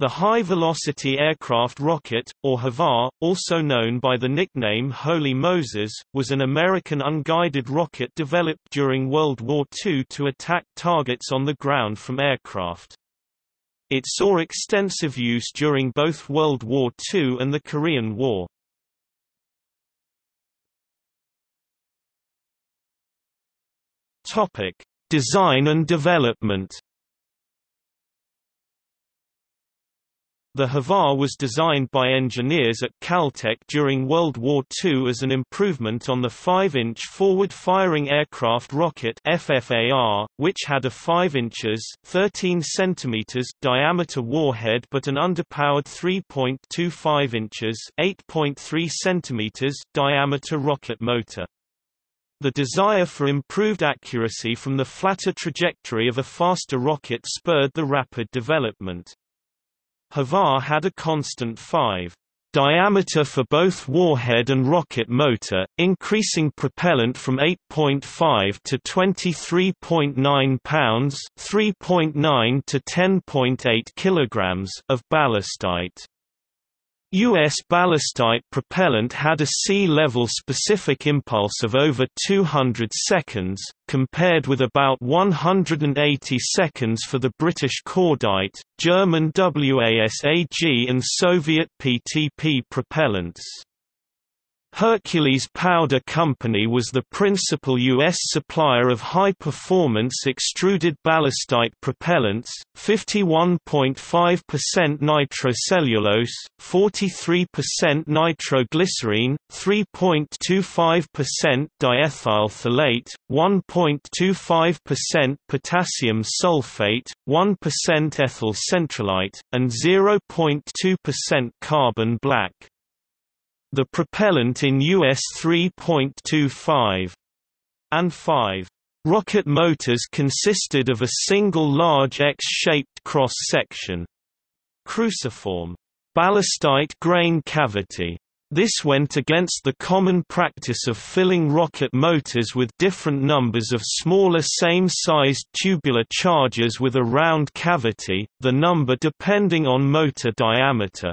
The High-Velocity Aircraft Rocket, or HVAR, also known by the nickname Holy Moses, was an American unguided rocket developed during World War II to attack targets on the ground from aircraft. It saw extensive use during both World War II and the Korean War. Design and development The HVAR was designed by engineers at Caltech during World War II as an improvement on the 5-inch forward-firing aircraft rocket FFAR, which had a 5 inches 13 centimeters diameter warhead but an underpowered 3.25 inches 8.3 centimeters diameter rocket motor. The desire for improved accuracy from the flatter trajectory of a faster rocket spurred the rapid development. HVAR had a constant 5 diameter for both warhead and rocket motor, increasing propellant from 8.5 to 23.9 pounds (3.9 to 10.8 kilograms) of ballistite. U.S. ballistite propellant had a sea-level specific impulse of over 200 seconds, compared with about 180 seconds for the British cordite, German WASAG and Soviet PTP propellants. Hercules Powder Company was the principal U.S. supplier of high-performance extruded ballistite propellants, 51.5% nitrocellulose, 43% nitroglycerine, 3.25% diethyl phthalate, 1.25% potassium sulfate, 1% ethyl centralite, and 0.2% carbon black. The propellant in US 3.25 and 5 rocket motors consisted of a single large X-shaped cross-section cruciform ballistite grain cavity. This went against the common practice of filling rocket motors with different numbers of smaller same-sized tubular charges with a round cavity, the number depending on motor diameter.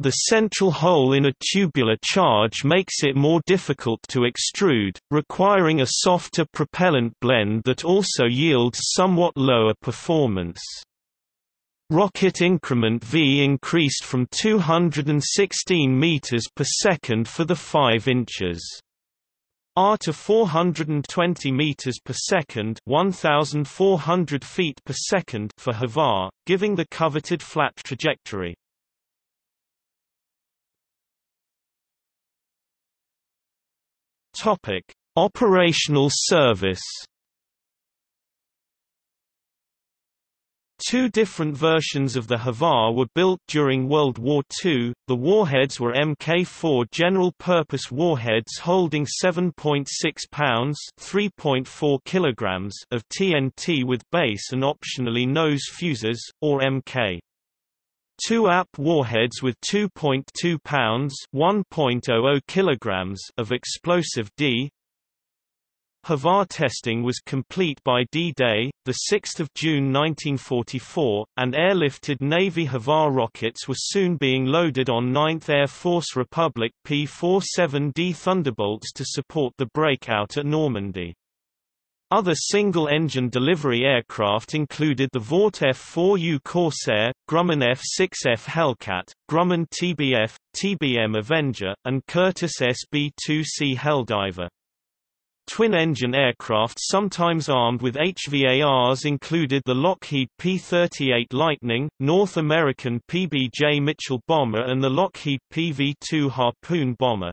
The central hole in a tubular charge makes it more difficult to extrude, requiring a softer propellant blend that also yields somewhat lower performance. Rocket increment V increased from 216 meters per second for the 5 inches. R to 420 meters per second, 1400 feet per second for HVAR, giving the coveted flat trajectory. Topic: Operational service. Two different versions of the HVAR were built during World War II. The warheads were Mk4 general-purpose warheads holding 7.6 pounds (3.4 kilograms) of TNT with base and optionally nose fuses, or Mk. Two AP warheads with 2.2 pounds (1.00 kilograms) of explosive D. HVAR testing was complete by D-Day, 6 June 1944, and airlifted Navy HVAR rockets were soon being loaded on 9th Air Force Republic P-47D Thunderbolts to support the breakout at Normandy. Other single-engine delivery aircraft included the Vought F-4U Corsair, Grumman F-6F Hellcat, Grumman TBF, TBM Avenger, and Curtiss SB-2C Helldiver. Twin-engine aircraft sometimes armed with HVARs included the Lockheed P-38 Lightning, North American PBJ Mitchell bomber and the Lockheed PV-2 Harpoon bomber.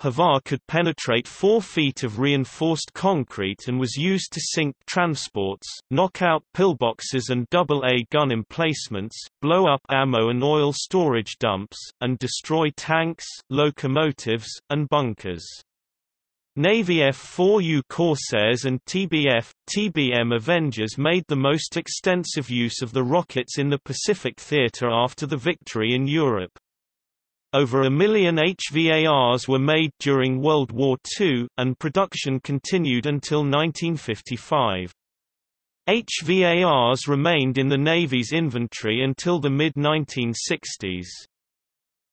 HVAR could penetrate 4 feet of reinforced concrete and was used to sink transports, knock out pillboxes and AA gun emplacements, blow up ammo and oil storage dumps, and destroy tanks, locomotives, and bunkers. Navy F-4U Corsairs and TBF, TBM Avengers made the most extensive use of the rockets in the Pacific Theater after the victory in Europe. Over a million HVARs were made during World War II, and production continued until 1955. HVARs remained in the Navy's inventory until the mid-1960s.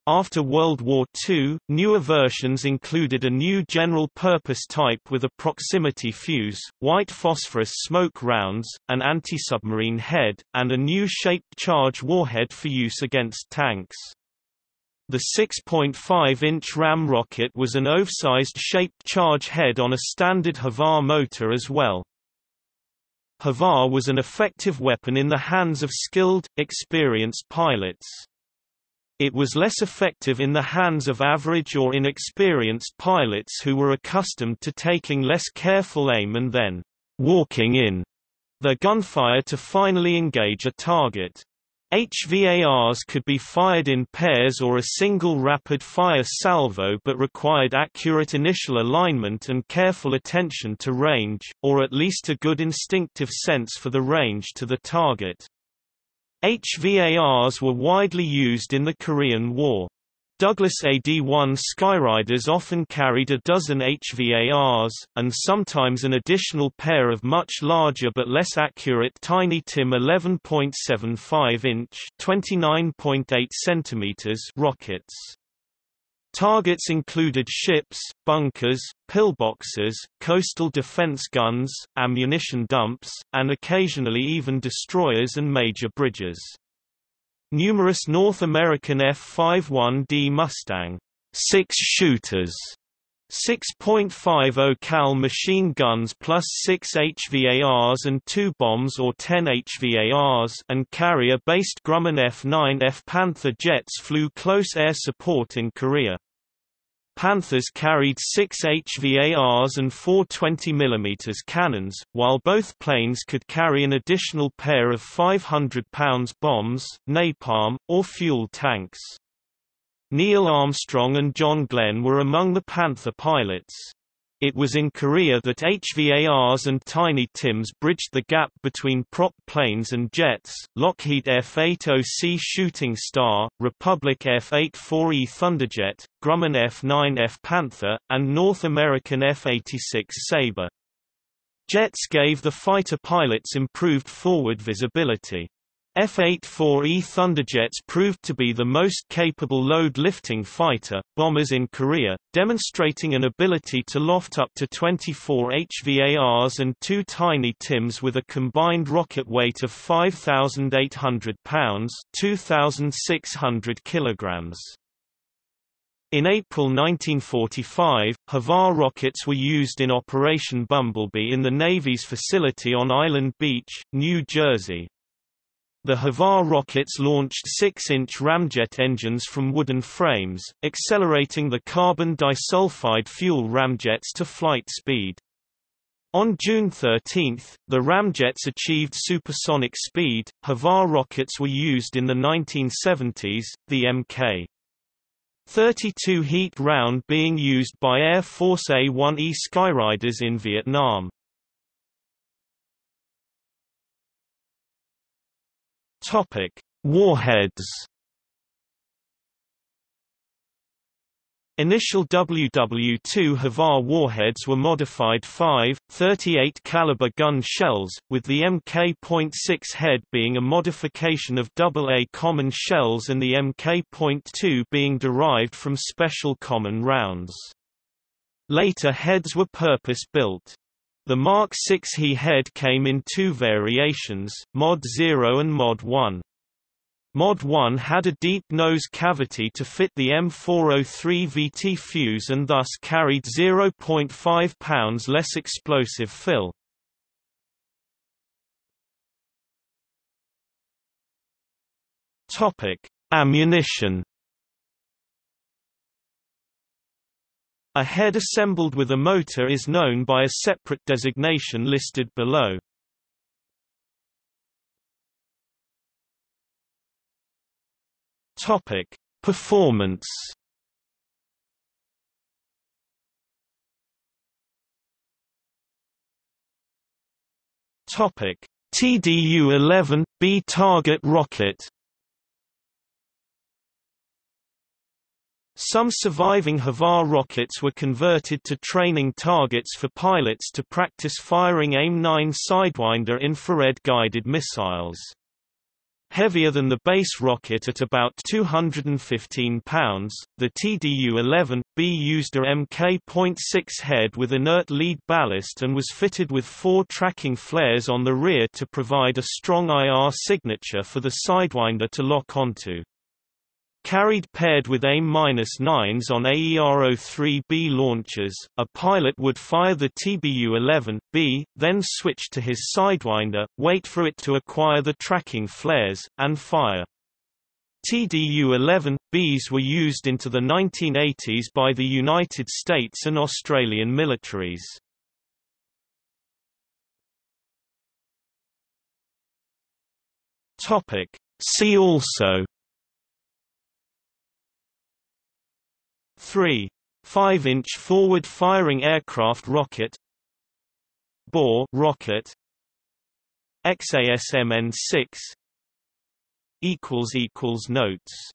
After World War II, newer versions included a new general-purpose type with a proximity fuse, white phosphorus smoke rounds, an anti-submarine head, and a new shaped charge warhead for use against tanks. The 6.5-inch ram rocket was an oversized shaped charge head on a standard Havar motor as well. Havar was an effective weapon in the hands of skilled, experienced pilots. It was less effective in the hands of average or inexperienced pilots who were accustomed to taking less careful aim and then walking in their gunfire to finally engage a target. HVARs could be fired in pairs or a single rapid-fire salvo but required accurate initial alignment and careful attention to range, or at least a good instinctive sense for the range to the target. HVARs were widely used in the Korean War. Douglas AD-1 Skyraiders often carried a dozen HVARs, and sometimes an additional pair of much larger but less accurate Tiny Tim 11.75-inch (29.8 rockets. Targets included ships, bunkers, pillboxes, coastal defense guns, ammunition dumps, and occasionally even destroyers and major bridges. Numerous North American F-51D Mustang six-shooters 6.50 cal machine guns plus 6 HVARs and 2 bombs or 10 HVARs and carrier-based Grumman F-9F Panther jets flew close air support in Korea. Panthers carried six HVARs and four 20 mm cannons, while both planes could carry an additional pair of 500 pounds bombs, napalm, or fuel tanks. Neil Armstrong and John Glenn were among the Panther pilots. It was in Korea that HVARs and Tiny Tims bridged the gap between prop planes and jets. Lockheed F-80C Shooting Star, Republic F-84E Thunderjet, Grumman F-9F Panther, and North American F-86 Sabre. Jets gave the fighter pilots improved forward visibility. F-84E Thunderjets proved to be the most capable load-lifting fighter, bombers in Korea, demonstrating an ability to loft up to 24 HVARs and two Tiny Tims with a combined rocket weight of 5,800 pounds 2,600 kilograms. In April 1945, HVAR rockets were used in Operation Bumblebee in the Navy's facility on Island Beach, New Jersey. The HVAR rockets launched 6-inch ramjet engines from wooden frames, accelerating the carbon disulfide fuel ramjets to flight speed. On June 13, the ramjets achieved supersonic speed. HVAR rockets were used in the 1970s, the Mk. 32 heat round being used by Air Force A-1E Skyraiders in Vietnam. Topic: Warheads. Initial WW2 HVAR warheads were modified 5, 38 caliber gun shells, with the Mk.6 head being a modification of AA common shells and the Mk.2 being derived from special common rounds. Later heads were purpose-built. The Mark 6 He head came in two variations, Mod 0 and Mod 1. Mod 1 had a deep nose cavity to fit the M403 VT fuse and thus carried 0.5 pounds less explosive fill. Topic: Ammunition A head assembled with a motor is known by a separate designation listed below. Topic: Performance. Topic: TDU-11 B target rocket. Some surviving Havar rockets were converted to training targets for pilots to practice firing AIM-9 Sidewinder infrared-guided missiles. Heavier than the base rocket at about 215 pounds, the TDU-11B used a Mk.6 head with inert lead ballast and was fitted with four tracking flares on the rear to provide a strong IR signature for the Sidewinder to lock onto. Carried paired with AIM-9s on AER-03B launchers, a pilot would fire the TDU-11B, then switch to his Sidewinder, wait for it to acquire the tracking flares, and fire. TDU-11Bs were used into the 1980s by the United States and Australian militaries. See also 3. 5-inch forward-firing aircraft rocket Boar rocket XASMN 6 equals equals notes